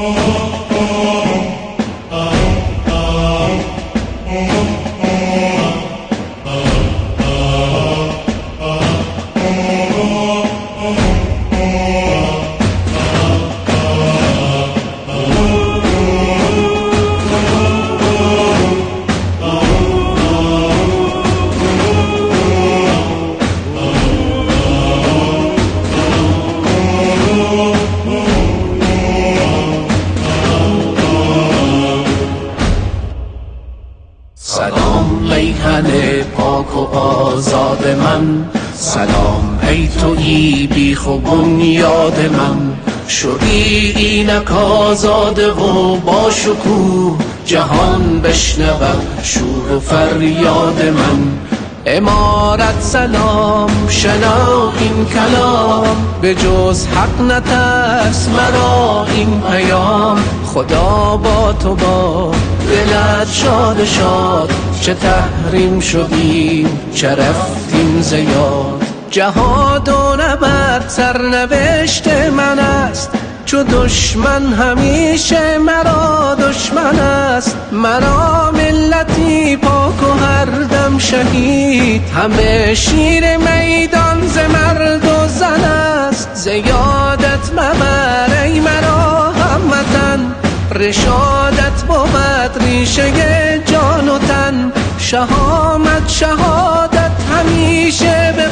Oh. میهن پاک و آزاد من. سلام ای تویی بیخ و بنیاد من. شدی اینک آزاده و با شکوه جهان بشنود شور و فریاد من. امارت سلام شنا این کلام. به جز حق نترس مرا این پیام. خدا با تو با دلت شاد شاد. چه تحریم شدیم چه رفتیم زیاد جهاد و نبرد سرنوشت من است. چو دشمن همیشه مرا دشمن است. مرا ملتی پاک و هر شهید. همه شیر میدان ز مرد و زن است. زیادت مبر ای مرا هموطن رشادت بود ریشه جان و تن. شهامت شهادت همیشه به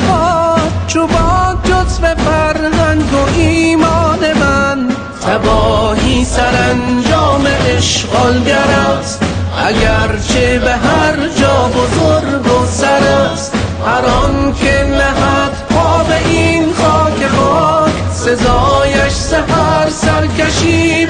چو باد جزو فرهنگ و ایمان من. تباهی سرانجام اشغالگر است اگرچه به هر جا بزرگ و سر است هر آن که نهد پا به این خاک خاک سزایش سهر سرکشی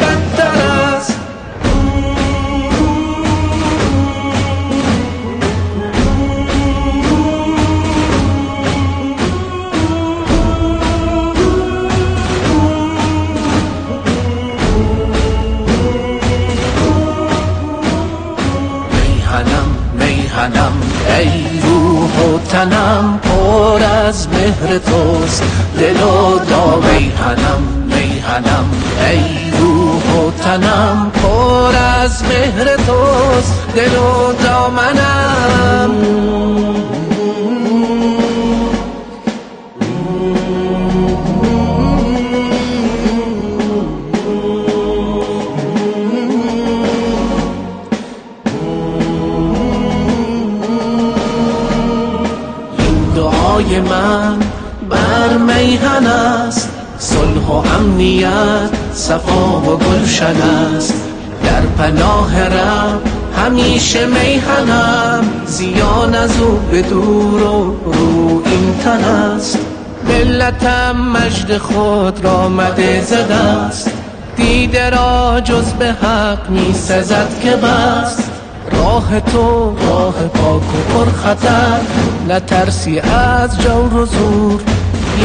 میهنم ای روح و تنم پر از مهر توست. دل و دا میهنم میهنم ای روح و تنم پر از مهر توست. دل و دامنم. دعای من بر میهن است. صلح و امنیت صفا و گلشن است. در پناه رب همیشه میهنم. زیان از او به دور و رو این تن است. ملتم مجد خود را مده زده است. دیده را جز به حق می سزد که بست. راه تو راه پاک و پر خطر. نترسی از جور و زور.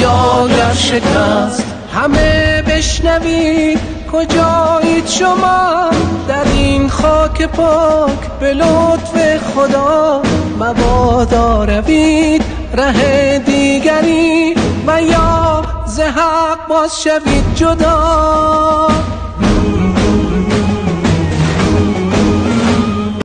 یا گر شکست همه بشنوید کجایید شما. در این خاک پاک به لطف خدا مبادا روید. ره دیگری و یا ز حق باز شوید جدا.